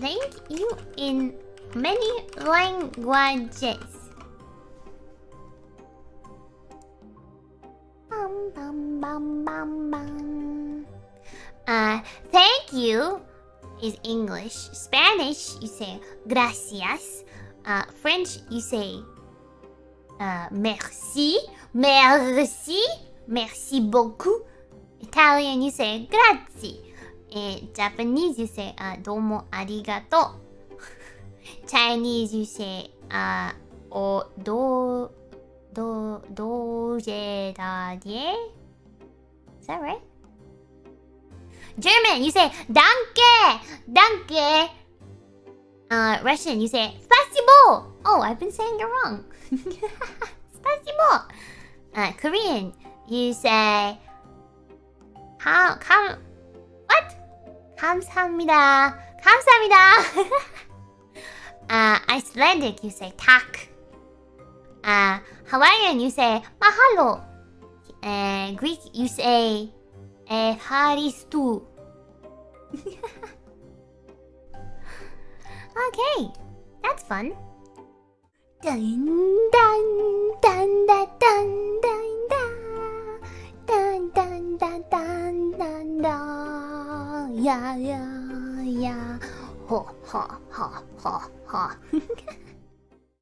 thank you in many languages. Bum, bum, bum, bum, bum. Uh, thank you is English. Spanish, you say gracias. Uh, French, you say uh, merci. Merci. Merci beaucoup. Italian, you say grazie. In Japanese, you say uh, domo arigato. Chinese, you say uh, o do do da die. Is that right? German, you say danke, danke. Uh, Russian, you say spasibo. Oh, I've been saying it wrong. spasibo. Uh, Korean, you say how come? 감사합니다. 감사합니다. uh, Icelandic, you say tak. Uh, Hawaiian, you say mahalo. Uh, Greek, you say Evharistu. okay, that's fun. Dun dun dun dun dun dun dun dun dun dun dun dun 呀呀呀，哈哈哈哈哈！